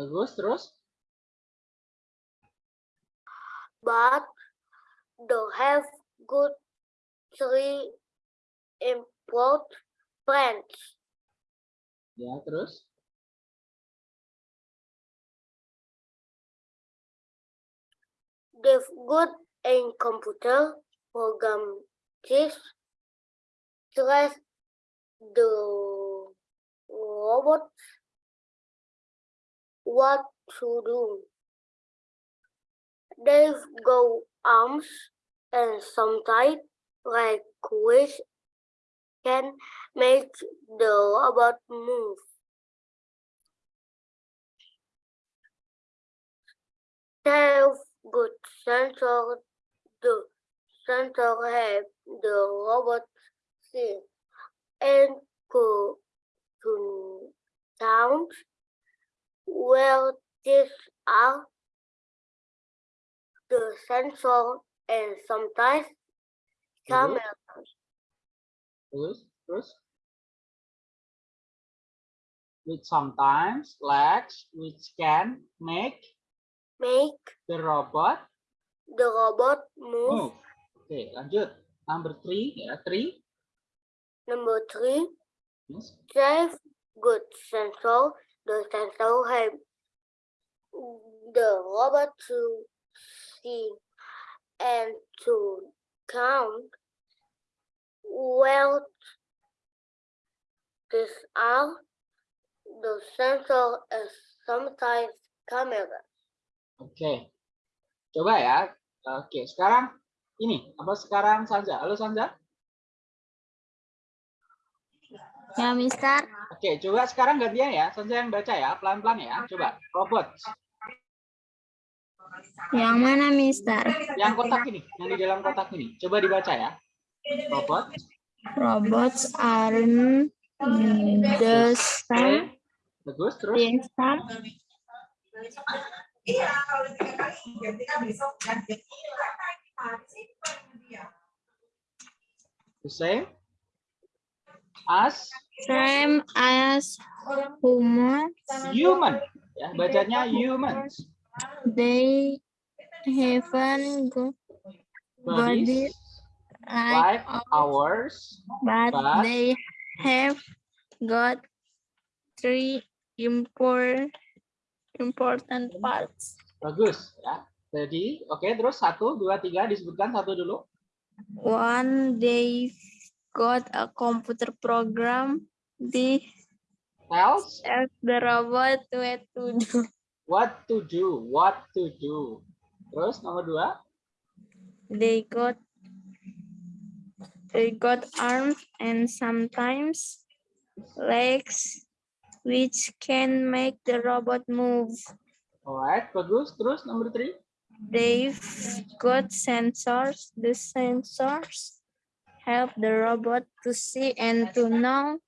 Bagus, terus? but don't have good three import plants. Ya, terus? They've good in computer program this stress the robot what to do. They've go arms and sometimes like which can make the robot move. They've good sensor the sensor have the robot see and go to sound where these are the sensor and sometimes Bagus. camera. Terus? Terus? Which sometimes legs which can make Make the robot the robot move. move. Oke, lanjut. Number three, ya, three. Number three, Yes. Drive good sensor. The sensor have the robot to see and to count well these are the sensor and sometimes camera. Oke. Coba ya. Oke, sekarang ini apa sekarang Sanja? Halo Sanja? Ya, Mister. Oke, coba sekarang gantian ya. Sanja yang baca ya, pelan-pelan ya. Coba. Robot. Yang mana, Mister? Yang kotak ini, yang di dalam kotak ini. Coba dibaca ya. Robot. Robots are the same. Bagus, terus. Biasa. Iya, kalau tiga kali besok? Dia. The same as Same as humans. human. Ya, bacanya humans. They haven't got body like like ours. but but- they have got three import, important parts. Bagus ya. Jadi, oke terus satu, dua, tiga disebutkan satu dulu. One, they got a computer program. They Tells help the robot what to do. what to do, what to do. Terus nomor dua, They got they got arms and sometimes legs which can make the robot move. alright, bagus. Terus nomor three, They've got sensors. The sensors help the robot to see and to know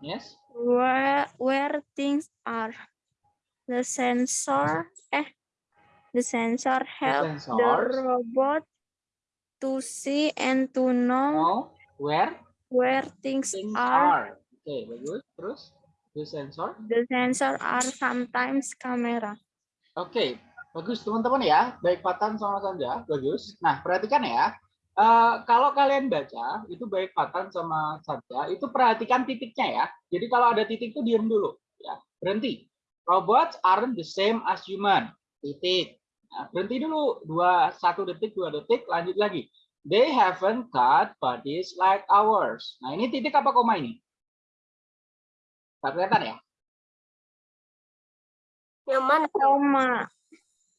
yes. where where things are. The sensor eh the sensor help the sensors. robot to see and to know Know where where things things are. are. Oke, bagus. Terus the sensor. The sensor are sometimes camera. Oke, bagus teman-teman ya. Baik Patan sama Sanja, bagus. Nah, perhatikan ya. Eh, kalau kalian baca, itu baik Patan sama Sanja, itu perhatikan titiknya ya. Jadi kalau ada titik itu diam dulu. ya Berhenti. Robots aren't the same as human. Titik. Nah, berhenti dulu. Dua, satu detik, dua detik, lanjut lagi. They haven't got bodies like ours. Nah, ini titik apa koma ini? Tak kelihatan ya? Yang mana? Koma.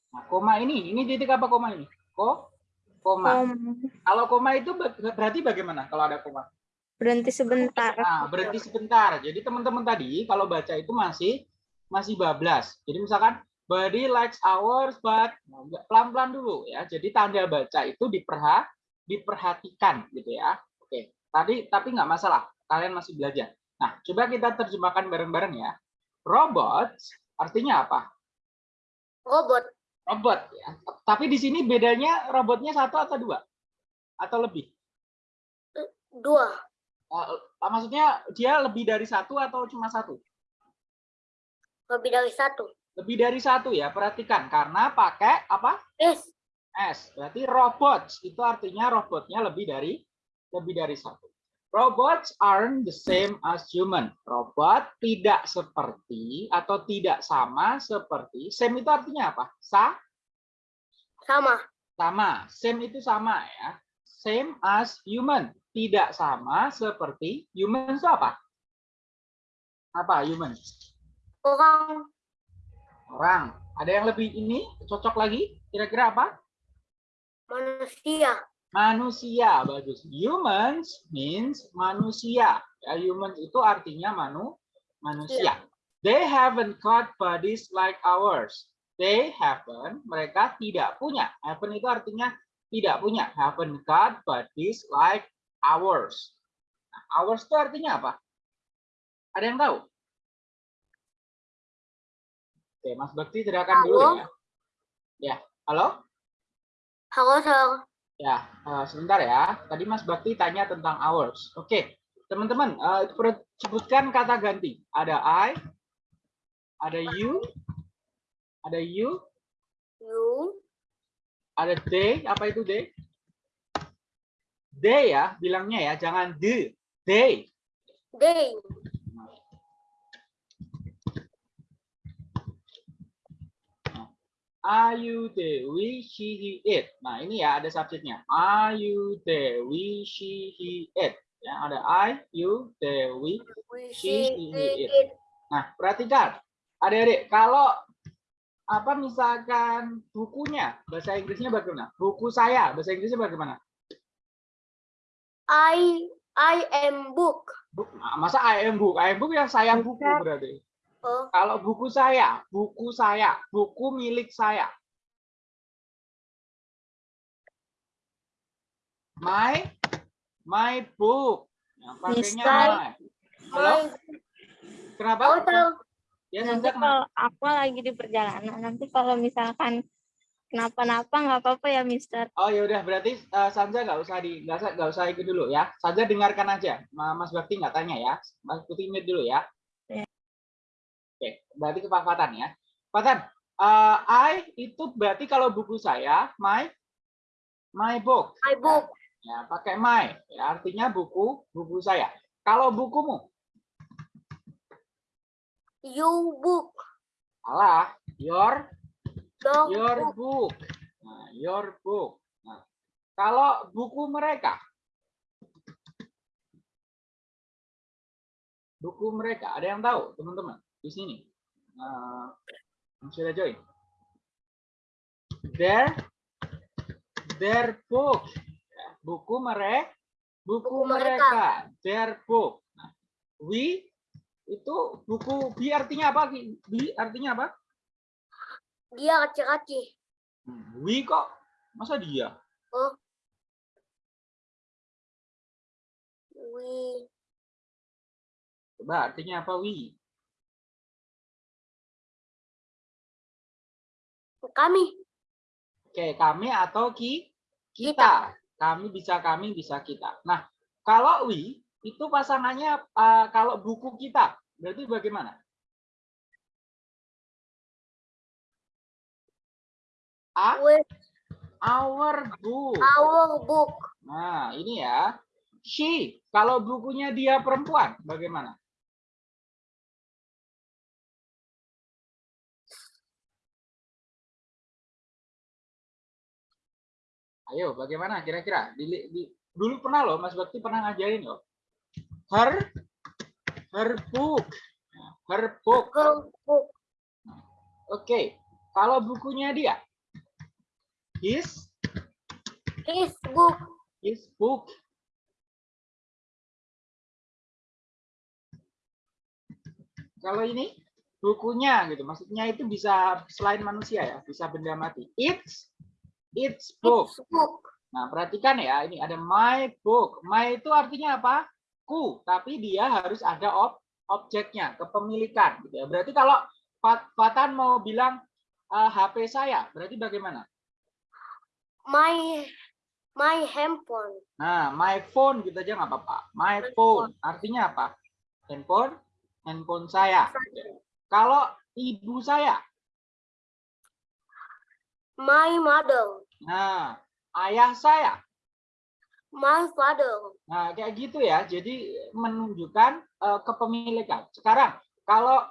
Nah, koma ini, ini titik apa koma ini? Ko, koma. Koma. Kalau koma itu berarti bagaimana kalau ada koma? Berhenti sebentar. Nah, berhenti sebentar. Jadi teman-teman tadi kalau baca itu masih masih bablas. Jadi misalkan body likes ours but nah, nggak- pelan-pelan dulu ya. Jadi tanda baca itu diperha diperhatikan gitu ya. Oke. Tadi tapi nggak masalah. Kalian masih belajar. Nah, coba kita terjemahkan bareng-bareng ya. Robot artinya apa? Robot. Robot ya. Tapi di sini bedanya robotnya satu atau dua? Atau lebih? Dua. Eh, maksudnya dia lebih dari satu atau cuma satu? Lebih dari satu. Lebih dari satu ya, perhatikan. Karena pakai apa? S. S. Berarti robots. Itu artinya robotnya lebih dari lebih dari satu. Robots aren't the same as human. Robot tidak seperti atau tidak sama seperti. Same itu artinya apa? Sa? Sama. Sama. Same itu sama ya. Same as human. Tidak sama seperti human itu apa? Apa human? Orang. Orang. Ada yang lebih ini cocok lagi? Kira-kira apa? Manusia. Manusia. Bagus. Humans means manusia. Ya, humans itu artinya manu manusia. They haven't got bodies like ours. They haven't, mereka tidak punya. Haven't itu artinya tidak punya. Haven't got bodies like ours. Nah, ours itu artinya apa? Ada yang tahu? Oke, Mas Bakti teriakan dulu ya. Ya, halo? Halo, Sir. Ya, eh, sebentar ya. Tadi Mas Bakti tanya tentang hours. Oke, teman-teman, eh, per- sebutkan kata ganti. Ada I, ada you, ada you, You. ada they. Apa itu they? They ya, bilangnya ya, jangan the. They. They. Are you the we, she, he, it. Nah, ini ya ada subjeknya. Are you the we, she, he, it. Ya, ada I, you, the we, She, see he, it. Nah, perhatikan. Adik-adik, kalau apa misalkan bukunya, bahasa Inggrisnya bagaimana? Buku saya, bahasa Inggrisnya bagaimana? I I am book. Nah, masa I am book? I am book yang saya buku berarti. Oh, Kalau buku saya, buku saya, buku milik saya. My my book. Yang pakainya my. Halo? Kenapa? hotel. Ya, Nanti kalau aku lagi di perjalanan, nanti kalau misalkan kenapa-napa nggak apa-apa ya, Mister. Oh ya udah berarti eh, Sanja nggak usah di nggak usah nggak usah ikut dulu ya. Sanja dengarkan aja. Ma- Mas Bakti nggak tanya ya. Mas Bakti dulu ya. Oke, berarti ke Pak Fatan ya. Fatan, eh, I itu berarti kalau buku saya my my book. My book. Ya, pakai my. Ya, artinya buku buku saya. Kalau bukumu, You book. Your Your, your book. book. Nah, your book. Nah, kalau buku mereka, buku mereka, ada yang tahu teman-teman di sini? Yang sudah join. Their their book. Ya, buku mereka, buku, Buku mereka. mereka. Their book. Nah, we itu buku B artinya apa? B artinya apa? Dia kecil-kecil. Hmm, We kok masa dia? Oh. We. Coba artinya apa we? Kami. Oke, kami atau ki kita. Kita. Kami bisa kami bisa kita. Nah, kalau we itu pasangannya eh, kalau buku kita berarti bagaimana? A, With our book. our book. Nah, ini ya. She, kalau bukunya dia perempuan, bagaimana? Ayo, bagaimana kira-kira? Di, di- dulu pernah loh, Mas Bakti pernah ngajarin loh. Her, her book. Nah, Her book. Book. Oke, kalau bukunya dia, his, His book. his book. Kalau ini bukunya gitu, maksudnya itu bisa selain manusia ya, bisa benda mati. It's it's book. His book. Nah, perhatikan ya, ini ada my book. My itu artinya apa? Ku, tapi dia harus ada ob objeknya, kepemilikan gitu ya. Berarti kalau Fat- Fatan mau bilang eh, HP saya, berarti bagaimana? My my handphone. Nah, my phone gitu aja nggak apa-apa. My My phone artinya apa? Handphone, handphone saya. Kalau ibu saya, My mother. Nah, ayah saya. My father. Nah, kayak gitu ya. Jadi menunjukkan eh, kepemilikan. Sekarang, kalau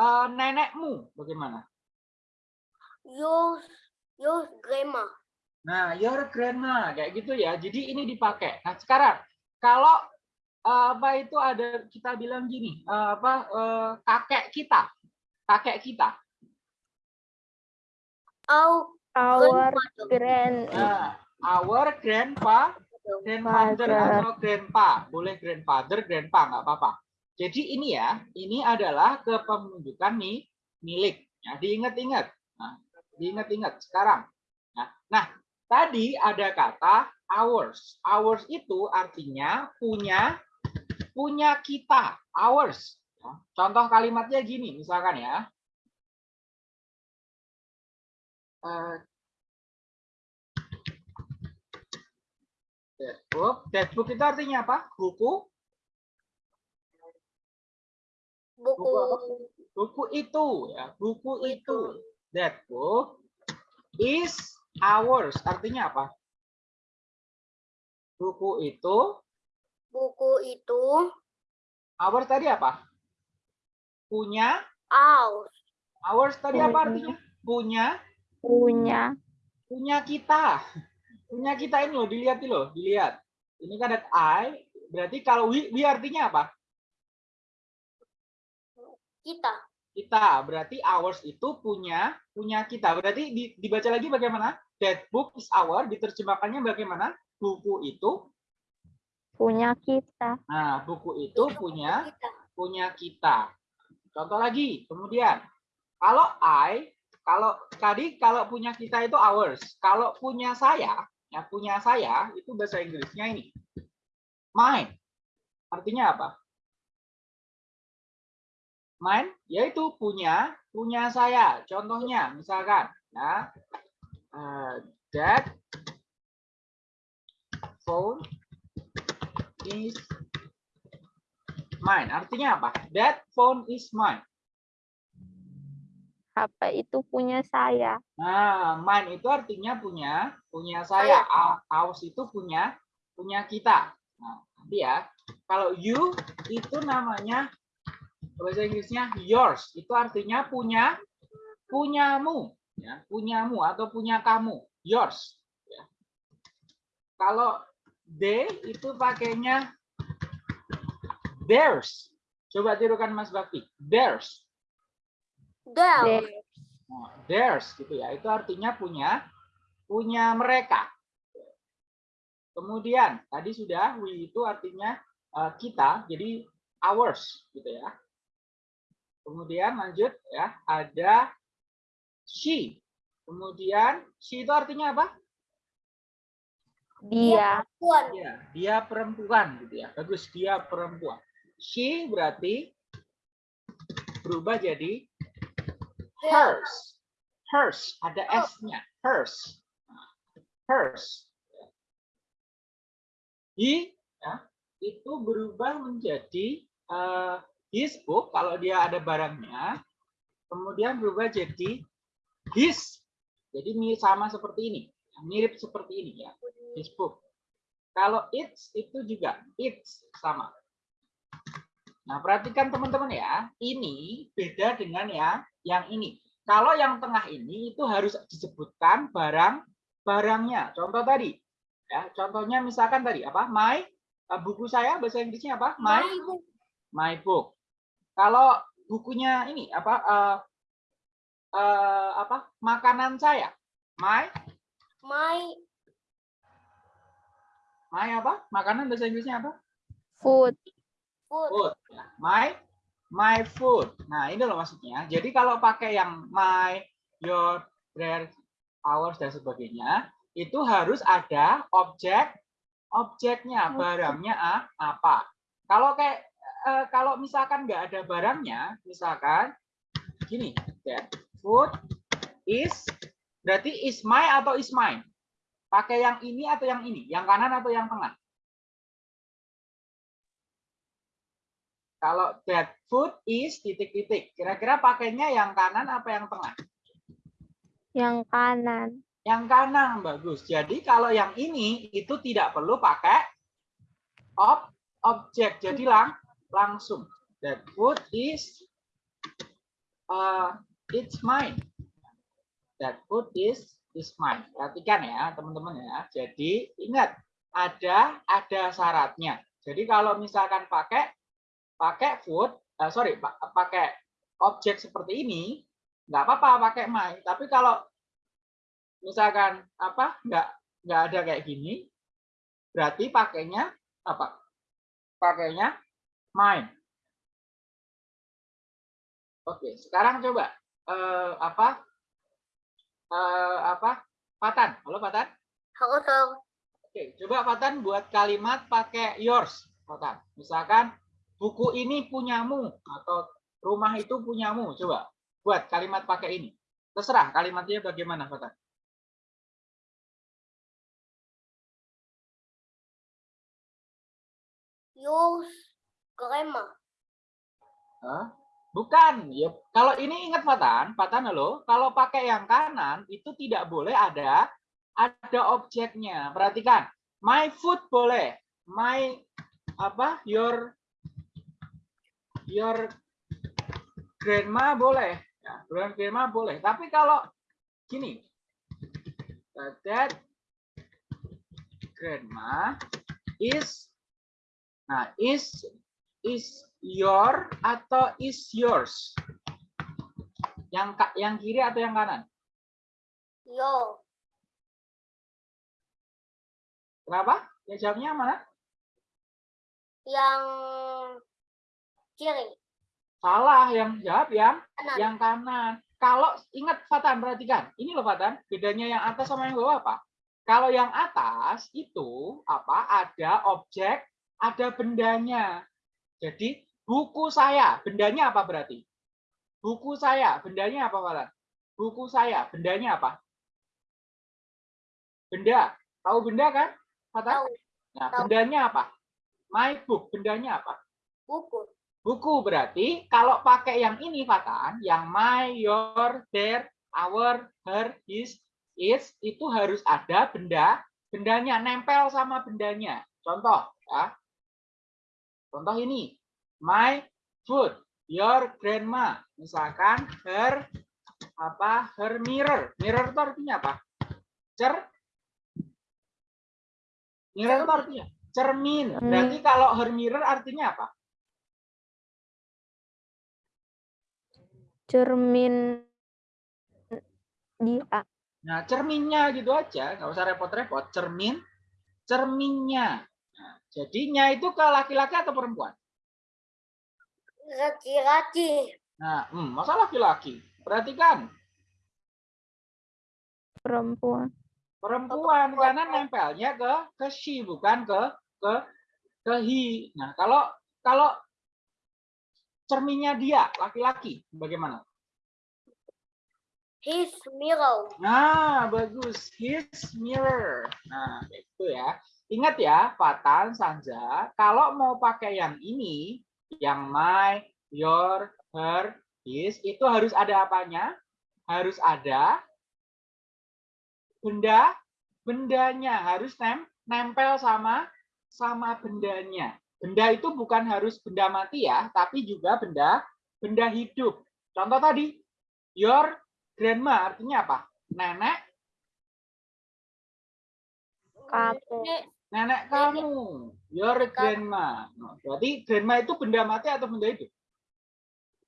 eh, nenekmu bagaimana? Your your grandma. Nah, your grandma kayak gitu ya. Jadi ini dipakai. Nah, sekarang kalau eh, apa itu ada kita bilang gini, eh, apa eh, kakek kita, kakek kita. Our Our grand Nah, our grandpa, grandmother Father. atau grandpa, boleh grandfather, grandpa nggak apa-apa. Jadi ini ya, ini adalah kepemilikan nih milik. Ya, diingat-ingat. Nah, diingat-ingat sekarang. Nah, nah, tadi ada kata ours. Ours itu artinya punya punya kita. Ours. Ya, Contoh kalimatnya gini, misalkan ya. Eh, that book. That book itu artinya apa? Buku. Buku Buku itu ya. Buku itu. That book is ours. Artinya apa? Buku itu. buku itu Ours tadi apa? Punya. ours. Ours tadi apa artinya? Punya. Punya Punya kita. Punya kita ini loh. Dilihat ini loh. Dilihat. Ini kan ada I. Berarti kalau we, we artinya apa? Kita. kita berarti ours itu punya punya kita berarti di- dibaca lagi bagaimana that book is our diterjemahkannya bagaimana buku itu punya kita nah buku itu punya Kita. punya kita contoh lagi kemudian kalau I kalau tadi kalau punya kita itu ours. Kalau punya saya ya punya saya itu bahasa Inggrisnya ini. Mine. Artinya apa? Mine yaitu punya punya saya. Contohnya misalkan ya. Eh, that phone is mine. Artinya apa? That phone is mine HP itu punya saya Nah, mine itu artinya punya punya saya. Aus itu punya punya kita. Nah, nanti ya. Kalau you itu namanya bahasa Inggrisnya yours. Itu artinya punya punyamu, ya, punyamu atau punya kamu, yours. ya. Kalau they itu pakainya theirs. Coba tirukan Mas Bakti. Theirs. There. Nah, theirs gitu ya. Itu artinya punya punya mereka. Kemudian tadi sudah we itu artinya eh, kita, jadi ours gitu ya. Kemudian lanjut ya, ada she. Kemudian she itu artinya apa? dia Puan. Ya, dia perempuan gitu ya. Bagus, dia perempuan. She berarti berubah jadi hers. Hers, ada S-nya. Hers. Hers. He ya, itu berubah menjadi eh, his book kalau dia ada barangnya. Kemudian berubah jadi his. Jadi mirip sama seperti ini. Mirip seperti ini ya. His book. Kalau it's itu juga it's sama. Nah, perhatikan teman-teman ya. Ini beda dengan yang yang ini. Kalau yang tengah ini itu harus disebutkan barang barangnya. Contoh tadi. Ya, contohnya misalkan tadi apa? My eh, buku saya bahasa Inggrisnya apa? My My book. my book. Kalau bukunya ini apa eh, eh, apa? Makanan saya. My My my apa? Makanan bahasa Inggrisnya apa? food food. food. Ya, My my food. Nah, ini loh maksudnya. Jadi kalau pakai yang my, your, their, ours dan sebagainya, itu harus ada objek objeknya, barangnya ah, apa. Kalau kayak eh, kalau misalkan nggak ada barangnya, misalkan gini, that food is berarti is my atau is mine. Pakai yang ini atau yang ini, yang kanan atau yang tengah. Kalau that food is titik-titik, kira-kira pakainya yang kanan apa yang tengah? Yang kanan. Yang kanan bagus. Jadi kalau yang ini itu tidak perlu pakai ob objek. Jadi lang langsung. That food is uh, it's mine. That food is is mine. Perhatikan ya teman-teman ya. Jadi ingat ada ada syaratnya. Jadi kalau misalkan pakai pakai food, eh, sorry pa- pakai objek seperti ini nggak apa-apa pakai my. Tapi kalau misalkan apa nggak nggak ada kayak gini, berarti pakainya apa? Pakainya mine. Oke, sekarang coba eh, apa eh, apa Patan? Halo Patan. Halo, Sir. Oke, coba Patan buat kalimat pakai yours, Patan. Misalkan buku ini punyamu atau rumah itu punyamu. Coba buat kalimat pakai ini. Terserah kalimatnya bagaimana, Patan. Yours grandma. Hah? Bukan. Ya, kalau ini ingat Patan, Patan halo, kalau pakai yang kanan itu tidak boleh ada ada objeknya. Perhatikan. My food boleh. My apa? Your your grandma boleh. Ya, grandma boleh. Tapi kalau gini. That grandma is nah is is your atau is yours? Yang yang kiri atau yang kanan? Yo. Kenapa? Ya jawabnya mana? Yang kiri. Salah, yang jawab yang Kanan. yang kanan. Kalau ingat Fatan, perhatikan. Ini loh Fatan, bedanya yang atas sama yang bawah apa? Kalau yang atas itu apa? Ada objek, ada bendanya. Jadi buku saya, bendanya apa berarti? Buku saya, bendanya apa Fatan? Buku saya, bendanya apa? Benda. Tahu benda kan? Fatan? Tahu. Nah, tahu. bendanya apa? My book, bendanya apa? Buku. Buku berarti kalau pakai yang ini Fatan, yang my, your, their, our, her, his, its itu harus ada benda, bendanya nempel sama bendanya. Contoh ya. Contoh ini, my food, your grandma. Misalkan her apa? Her mirror. Mirror itu artinya apa? Cer Mirror itu artinya cermin. Berarti kalau her mirror artinya apa? Cermin dia. Nah, cerminnya gitu aja, nggak usah repot-repot. Cermin, cerminnya. Nah, jadinya itu ke laki-laki atau perempuan? Laki-laki. Nah, hmm, masa laki-laki? Perhatikan, perempuan. perempuan karena nempelnya ke ke she bukan ke ke ke he. Nah, kalau kalau cerminnya dia laki-laki, bagaimana? His mirror. Nah, bagus. His mirror. Nah, itu ya. Ingat ya, Fatan, Sanja, kalau mau pakai yang ini, yang my, your, her, his, itu harus ada apanya? Harus ada benda, bendanya harus nem, nempel sama sama bendanya. Benda itu bukan harus benda mati ya, tapi juga benda benda hidup. Contoh tadi, your grandma artinya apa? Nenek Kamu. Nenek kamu, your grandma. Nah, Berarti grandma itu benda mati atau benda hidup?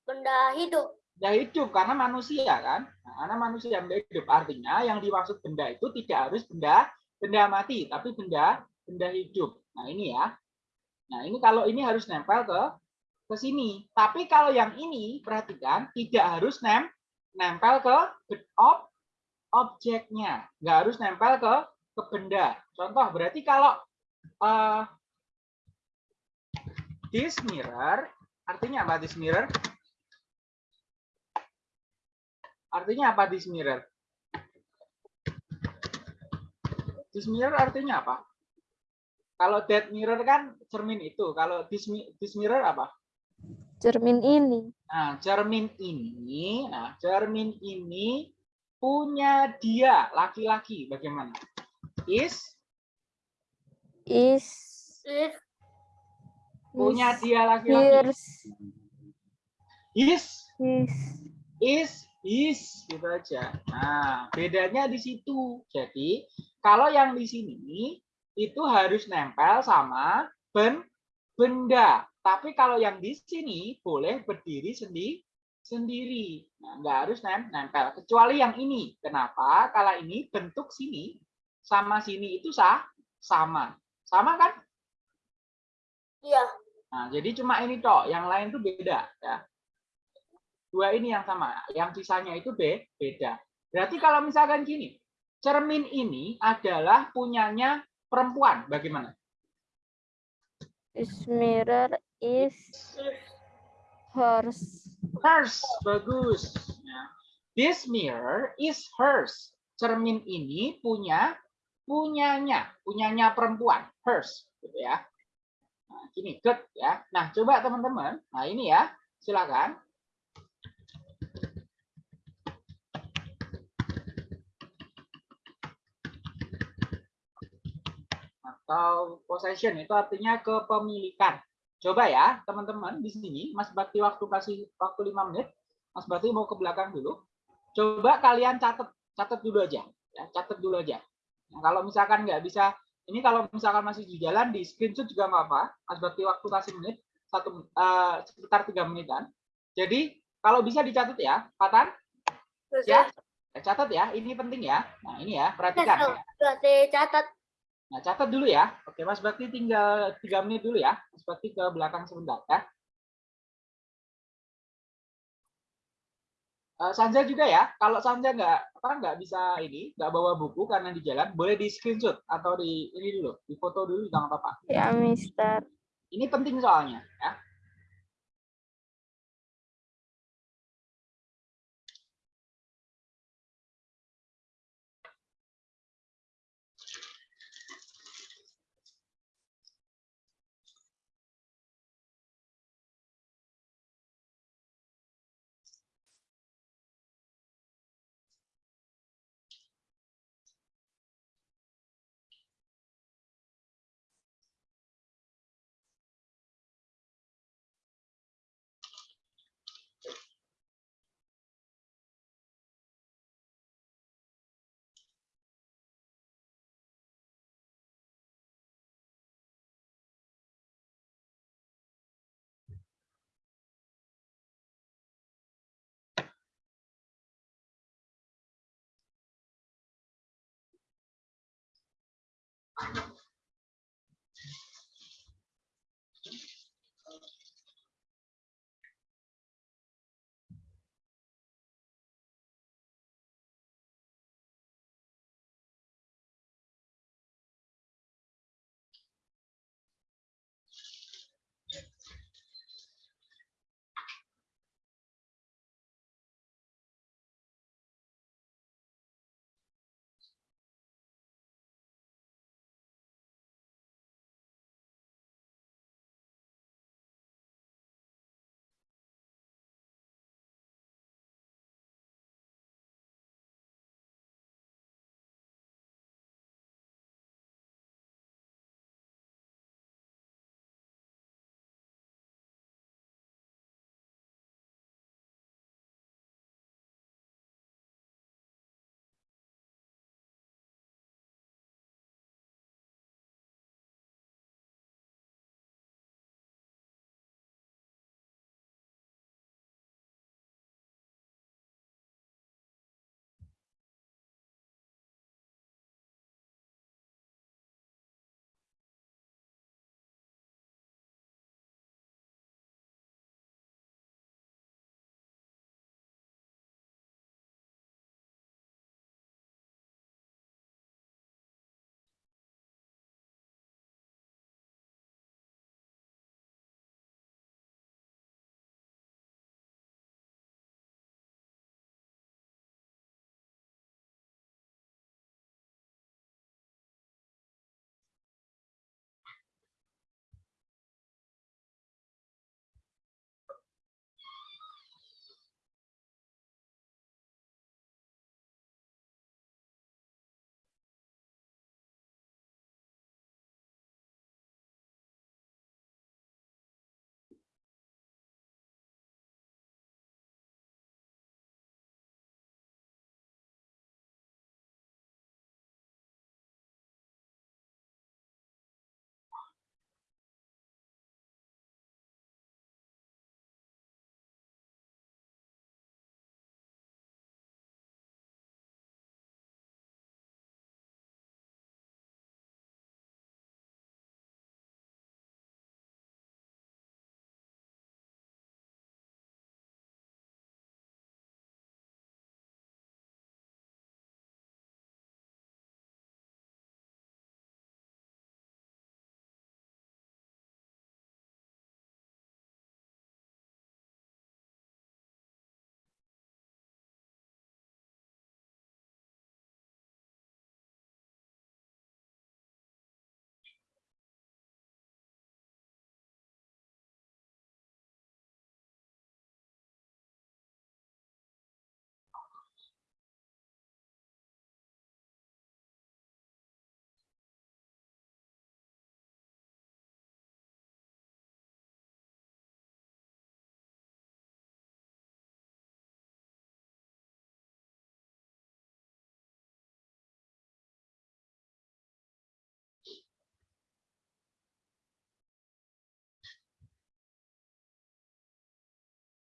benda hidup. Benda hidup karena manusia kan? Nah, karena manusia benda hidup artinya yang dimaksud benda itu tidak harus benda benda mati, tapi benda benda hidup. Nah ini ya. Nah ini kalau ini harus nempel ke ke sini. Tapi kalau yang ini perhatikan tidak harus nem nempel ke ob objeknya, nggak harus nempel ke ke benda. Contoh berarti kalau eh, this mirror artinya apa this mirror? Artinya apa this mirror? This mirror artinya apa? Kalau that mirror kan cermin itu. Kalau this, this mirror apa? Cermin ini. Nah, cermin ini, nah cermin ini punya dia laki-laki bagaimana? Is Is punya is dia laki-laki. Is is is is gitu aja. Nah, bedanya di situ. Jadi, kalau yang di sini itu harus nempel sama ben benda. Tapi kalau yang di sini boleh berdiri sendiri sendiri. Nah, nggak harus nem nempel. Kecuali yang ini. Kenapa? Kalau ini bentuk sini sama sini itu sah sama. Sama kan? iya. Nah, jadi cuma ini toh, yang lain tuh beda ya. Dua ini yang sama, yang sisanya itu be beda. Berarti kalau misalkan gini, cermin ini adalah punyanya perempuan, bagaimana? this mirror is hers Hers, bagus. This mirror is hers. Cermin ini punya punyanya, punyanya perempuan, hers, gitu ya. Nah, gini, good ya. Nah, coba teman-teman. Nah, ini ya. Silakan. Atau possession itu artinya kepemilikan. Coba ya, teman-teman di sini, Mas Bakti waktu kasih waktu 5 menit. Mas Bakti mau ke belakang dulu. Coba kalian catat, catat dulu aja. Ya, catat dulu aja. Nah, kalau misalkan nggak bisa, ini kalau misalkan masih di jalan, di screenshot juga nggak apa. Mas Bakti waktu kasih menit, satu eh, sekitar tiga menitan. Jadi kalau bisa dicatat ya, Patan, ya, catat ya. Ini penting ya. Nah ini ya, perhatikan. ya. Catat. Nah, catat dulu ya. Oke, Mas Bakti tinggal tiga menit dulu ya. Mas Bakti ke belakang sebentar ya. Eh, Sanja juga ya. Kalau Sanja nggak apa nggak bisa ini, nggak bawa buku karena di jalan, boleh di screenshot atau di ini dulu, di foto dulu jangan apa-apa. ya Mister Ini penting soalnya ya.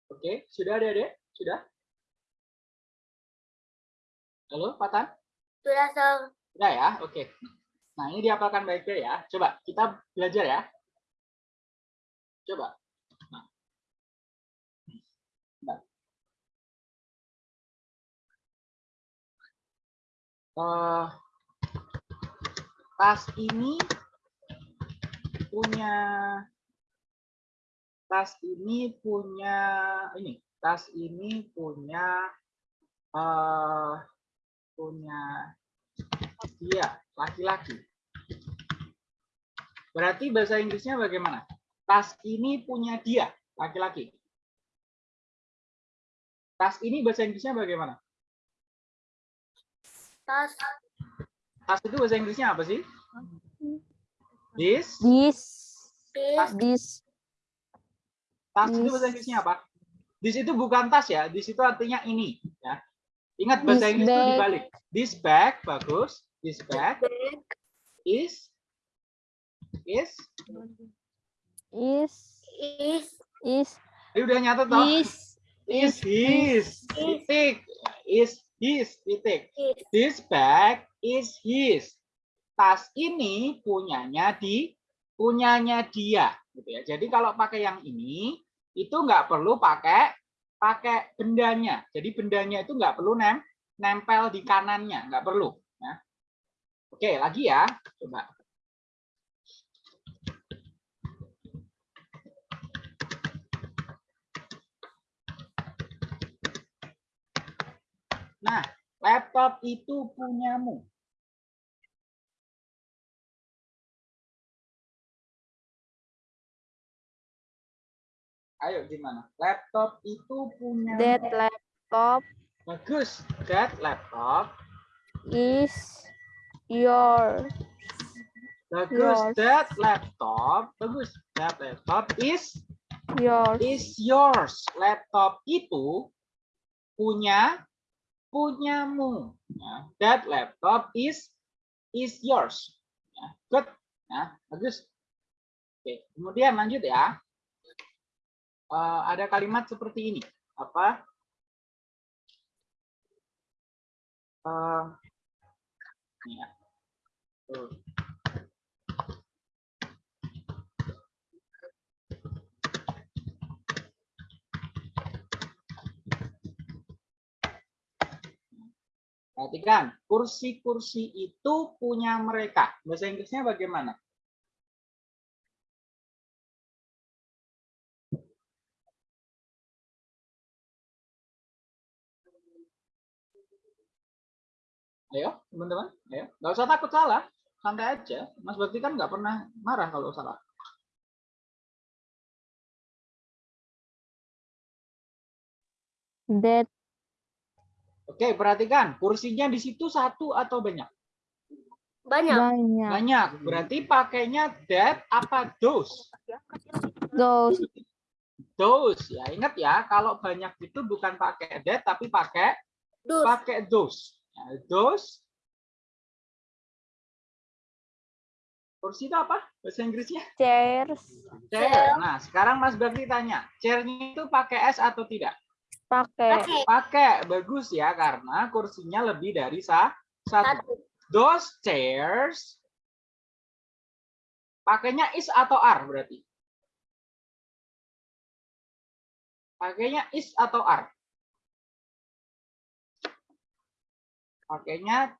Oke, sudah ada deh? Sudah? Halo, Pak Tan? Sudah, Sir. Sudah ya? Oke. Nah, ini dihafalkan baik-baik ya. Coba kita belajar ya. Coba. Nah. Bentar. Eh, tas ini punya tas ini punya ini tas ini punya eh punya dia laki-laki. Berarti bahasa Inggrisnya bagaimana? Tas ini punya dia laki-laki. Tas ini bahasa Inggrisnya bagaimana? Tas. tas itu bahasa Inggrisnya apa sih? This This, This. this, Tas itu This. bahasa Inggrisnya apa? This itu bukan tas ya, this itu artinya ini ya. Ingat bahasa This Inggris itu bag. dibalik. This bag bagus. This bag Bag. is is is, Is. is, ini udah nyata toh? is, Is his titik is his titik. Is. This bag is his. Tas ini punyanya di punyanya dia gitu ya. Jadi kalau pakai yang ini itu nggak perlu pakai pakai bendanya. Jadi bendanya itu nggak perlu nem nempel di kanannya, nggak perlu. Ya. Oke, lagi ya. Coba. Nah, laptop itu punyamu. Ayo gimana? Laptop itu punya that laptop bagus. That laptop is your, bagus. Yours. That laptop bagus. That laptop is yours. is yours. Laptop itu punya punyamu. Ya, That laptop is is yours. Ya, Good. Ya, bagus. Oke, kemudian lanjut ya. Eh, ada kalimat seperti ini. Apa? Ini ya. Perhatikan, kursi-kursi itu punya mereka. Bahasa Inggrisnya bagaimana? Ayo, teman-teman. Ayo. Nggak usah takut salah. Santai aja. Mas Bakti kan nggak pernah marah kalau salah. That Oke, perhatikan. Kursinya di situ satu atau banyak? Banyak. banyak. Banyak. Berarti pakainya that apa those? Those Those. Ya, ingat ya, kalau banyak itu bukan pakai that tapi pakai Dus. pakai those. Ya, those. Kursi itu apa? Bahasa Inggrisnya? chairs Chair. Nah, sekarang Mas Bakti tanya, chairnya itu pakai S atau tidak? pakai Pakai. Pakai. Bagus ya, karena kursinya lebih dari sa satu. Satu. Those chairs pakainya is atau are berarti? Pakainya is atau are? Pakainya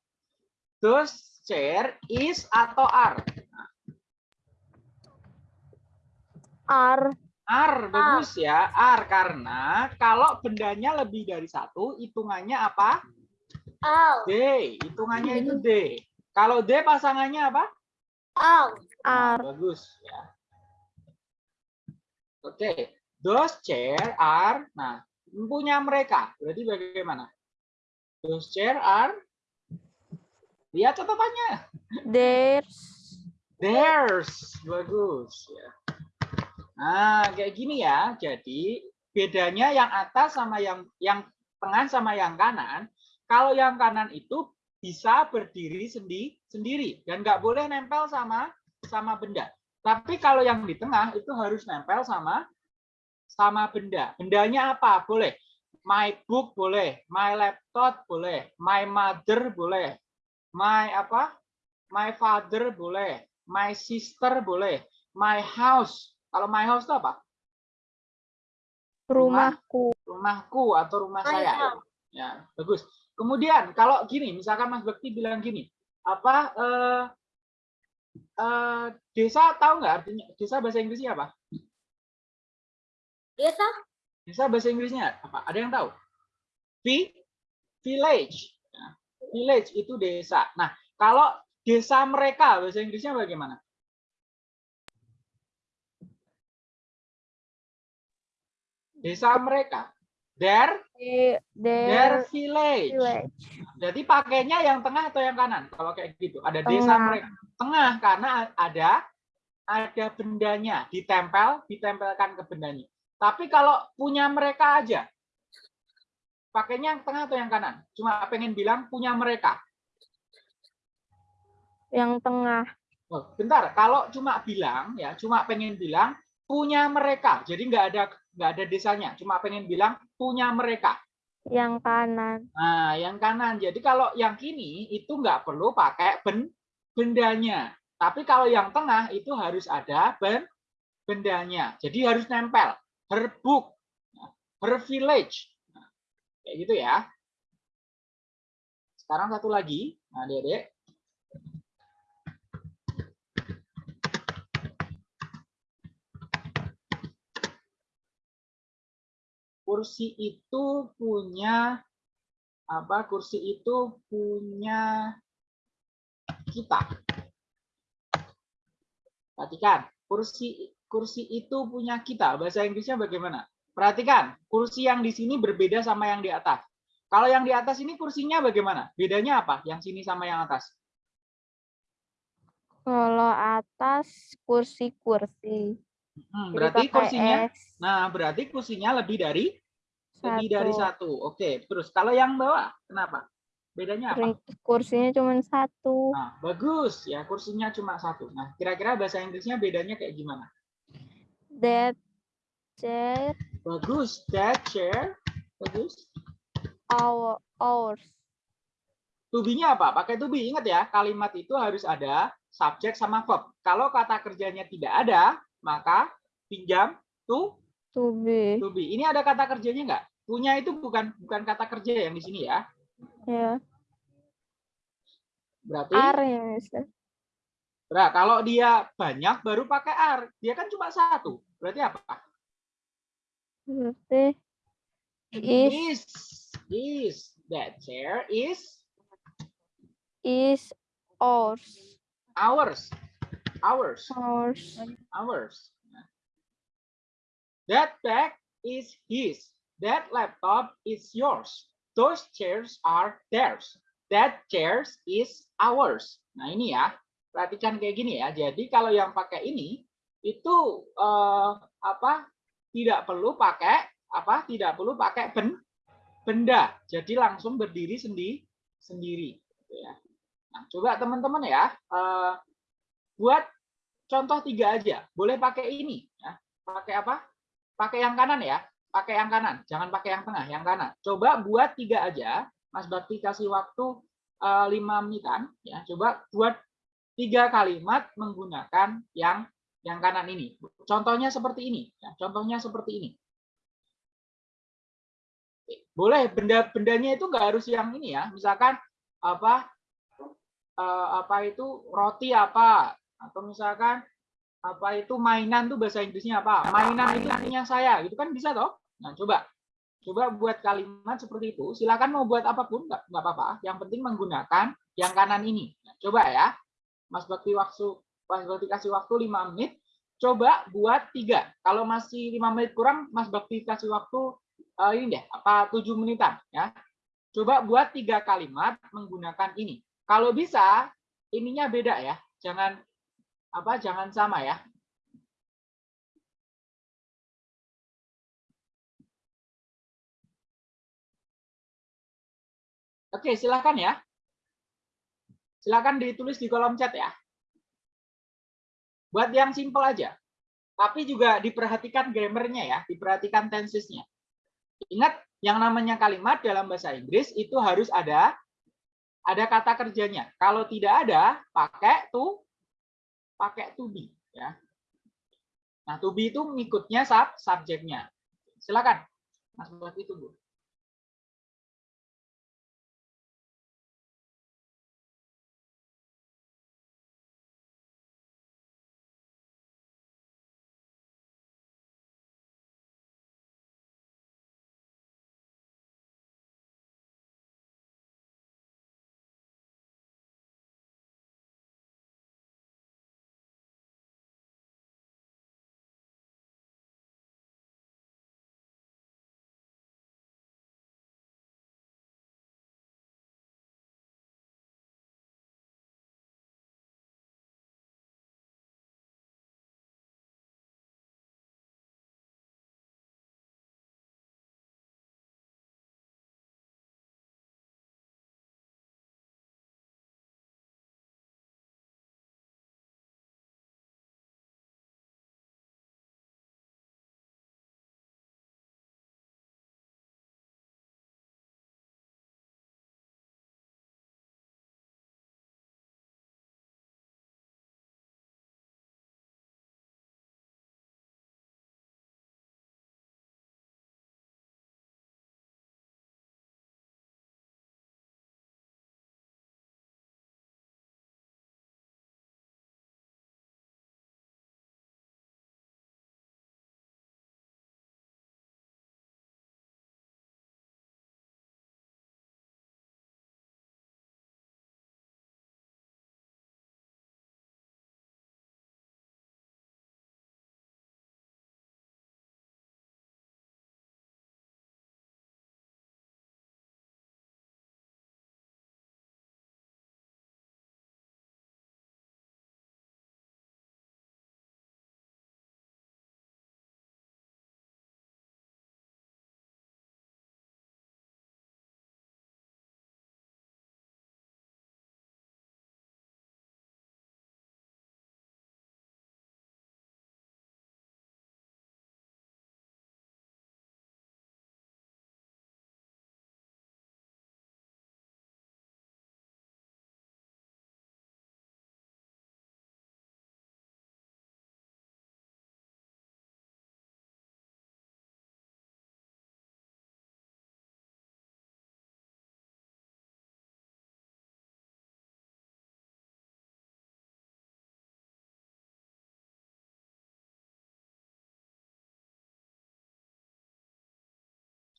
those chair is atau are? are Ar, bagus ya. Ar karena kalau bendanya lebih dari satu, hitungannya apa? Al. D. Hitungannya itu D. Kalau D pasangannya apa? Nah, bagus ya. Oke, those chair are, nah punya mereka. Berarti bagaimana? Those chair are, lihat catatannya. theirs Theirs, bagus ya. Nah, kayak gini ya. Jadi bedanya yang atas sama yang yang tengah sama yang kanan. Kalau yang kanan itu bisa berdiri sendi, sendiri dan nggak boleh nempel sama sama benda. Tapi kalau yang di tengah itu harus nempel sama sama benda. Bendanya apa? Boleh. My book boleh, my laptop boleh, my mother boleh, my apa? My father boleh, my sister boleh, my house. Kalau my house itu apa? Rumah. Rumahku. Rumahku atau rumah My saya. house. Ya, bagus. Kemudian kalau gini, misalkan Mas Bekti bilang gini, apa eh, eh, desa tahu nggak artinya desa bahasa Inggrisnya apa? Desa. Desa bahasa Inggrisnya apa? Ada yang tahu? Vi, village. Ya, village itu desa. Nah, kalau desa mereka bahasa Inggrisnya bagaimana? Desa mereka. Their, their Their village. village. Jadi pakainya yang tengah atau yang kanan? Kalau kayak gitu, ada desa Tengah. mereka. Tengah karena ada ada bendanya, ditempel, ditempelkan ke bendanya. Tapi kalau punya mereka aja, pakainya yang tengah atau yang kanan? Cuma pengen bilang punya mereka. Yang tengah. Oh, bentar, kalau cuma bilang ya, cuma pengen bilang punya mereka. Jadi nggak ada nggak ada desanya, cuma pengen bilang punya mereka. Yang kanan. Nah, yang kanan. Jadi kalau yang kini itu nggak perlu pakai ben, bendanya. Tapi kalau yang tengah itu harus ada ben, bendanya. Jadi harus nempel. Her book, her village. Kayak gitu ya. Sekarang satu lagi. Nah, Dede. Kursi itu punya apa kursi itu punya kita. Perhatikan, kursi kursi itu punya kita. Bahasa Inggrisnya bagaimana? Perhatikan, kursi yang di sini berbeda sama yang di atas. Kalau yang di atas ini kursinya bagaimana? Bedanya apa? Yang sini sama yang atas. Kalau atas kursi-kursi. Hmm, berarti kursinya, S nah berarti kursinya lebih dari lebih dari satu. satu. Oke, terus kalau yang bawah, kenapa? Bedanya apa? Kursinya cuma satu. Nah, bagus ya, kursinya cuma satu. Nah, kira-kira bahasa Inggrisnya bedanya kayak gimana? That chair Bagus, that chair. Bagus. our ours. To be-nya apa? Pakai to be. Ingat ya, kalimat itu harus ada subjek sama verb. Kalau kata kerjanya tidak ada, maka pinjam to To be. to be. Ini ada kata kerjanya nggak? Punya itu bukan bukan kata kerja yang di sini ya. Ya. Berarti Are ya, Mister. Nah, kalau dia banyak baru pakai are. Dia kan cuma satu. Berarti apa? Berarti is Is is that chair is is ours. ours. Ours. Ours. Ours. That bag is his. That laptop is yours. Those chairs are theirs. That chairs is ours. Nah ini ya, perhatikan kayak gini ya. Jadi kalau yang pakai ini itu eh, apa? Tidak perlu pakai apa? Tidak perlu pakai ben, benda. Jadi langsung berdiri sendi, sendiri. gitu ya. Nah, coba teman-teman ya, eh, buat contoh tiga aja. Boleh pakai ini. Ya. Pakai apa? Pakai yang kanan ya. Pakai yang kanan. Jangan pakai yang tengah, yang kanan. Coba buat tiga aja. Mas Bakti kasih waktu eh, lima menitan. Ya. Coba buat tiga kalimat menggunakan yang yang kanan ini. Contohnya seperti ini. Ya. Contohnya seperti ini. Boleh benda-bendanya itu nggak harus yang ini ya. Misalkan apa eh, apa itu roti apa atau misalkan apa itu mainan tuh bahasa Inggrisnya apa? Mainan itu artinya saya, gitu kan bisa toh? Nah, coba coba buat kalimat seperti itu. Silakan mau buat apa pun nggak apa-apa. Yang penting menggunakan yang kanan ini. Nah, coba ya, Mas Bakti waktu Mas Bakti kasih waktu 5 menit. Coba buat tiga. Kalau masih lima menit kurang, Mas Bakti kasih waktu eh, ini deh, apa 7 menitan ya. Coba buat tiga kalimat menggunakan ini. Kalau bisa, ininya beda ya. Jangan apa jangan sama ya. Oke, silakan ya. Silakan ditulis di kolom chat ya. Buat yang simple aja. Tapi juga diperhatikan grammarnya ya, diperhatikan tensesnya. Ingat, yang namanya kalimat dalam bahasa Inggris itu harus ada ada kata kerjanya. Kalau tidak ada, pakai to pakai to be ya. Nah, to be itu ngikutnya sub subjeknya. Silakan. Mas Bupati tunggu.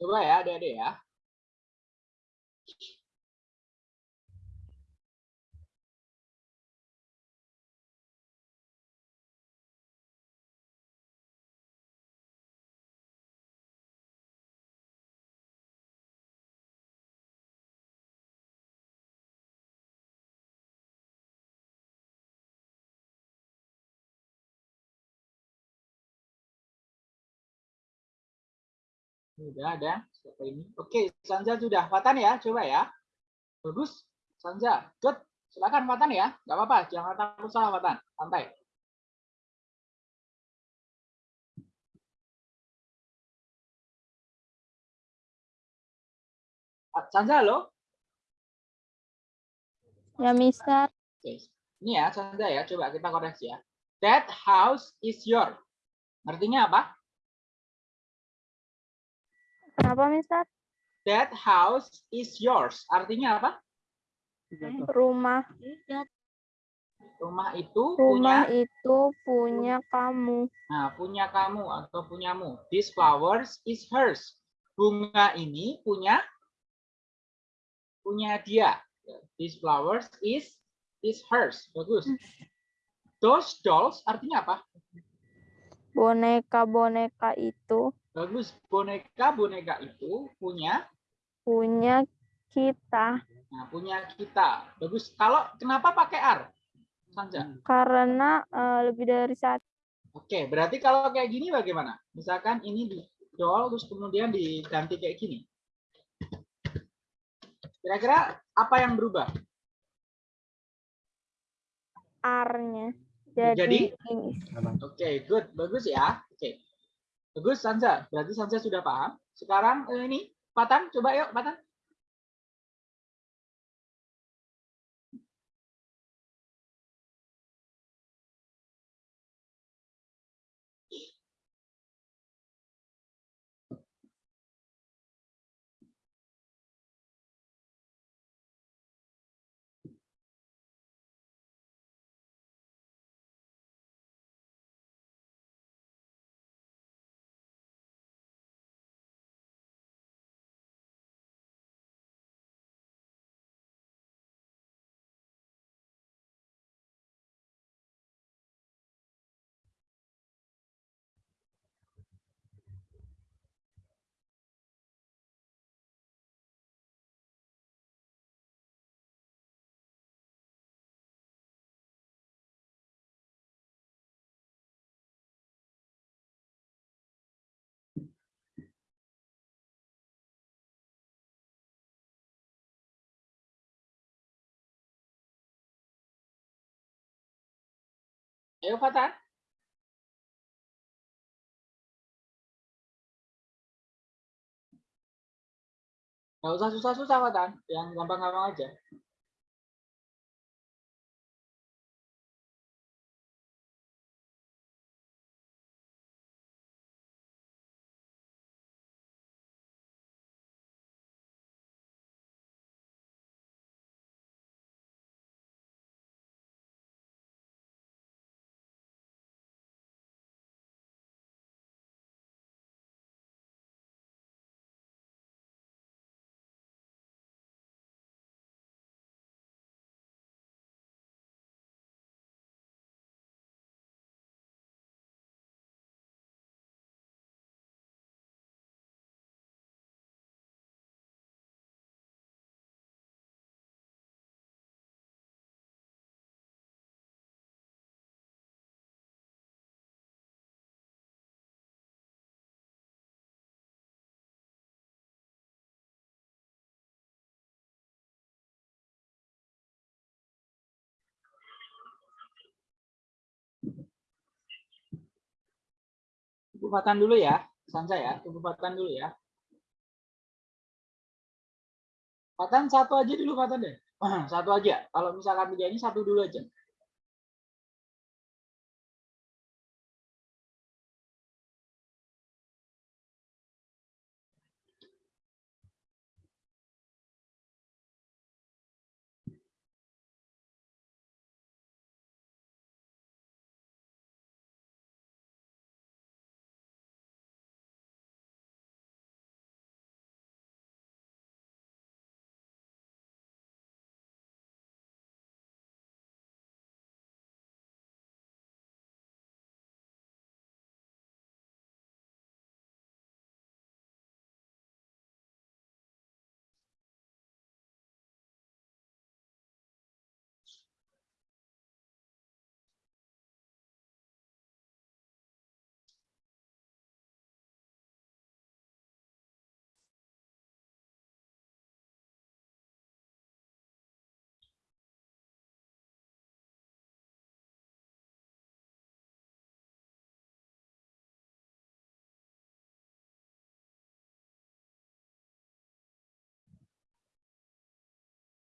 Coba ya adik-adik ya. Sudah ada. Siapa ini? Oke, Sanja sudah. Fatan ya, coba ya. Bagus. Sanja, good. Silakan Fatan ya. Gak apa-apa, jangan takut salah Fatan. Santai. Sanja lo? Ya, Mister. Oke. Ini ya, Sanja ya. Coba kita koreksi ya. That house is your. Artinya apa? Kenapa, Mister? That house is yours. Artinya apa? Rumah Rumah itu rumah punya itu punya kamu. nah, punya kamu atau punyamu. This flowers is hers. Bunga ini punya punya dia. This flowers is is hers. Bagus. Those dolls artinya apa? Boneka-boneka itu Bagus. Boneka-boneka itu punya punya kita nah, punya kita. Bagus. Kalau kenapa pakai R? Sanja. karena eh, lebih dari satu. Oke, berarti kalau kayak gini bagaimana? Misalkan ini di doll terus kemudian diganti kayak gini. Kira-kira apa yang berubah? R-nya. Jadi, Oke, good. Bagus ya. Bagus, Sanza. Berarti Sanza sudah paham. Sekarang eh, ini, Patan, coba yuk, Patan. Ayo, Patan. Nggak usah susah-susah, Patan. Yang gampang-gampang aja. Tunggu Patan dulu ya. Sansa ya. Tunggu Patan dulu ya. Patan satu aja dulu Patan deh. Satu aja. Kalau misalkan tiga ini satu dulu aja.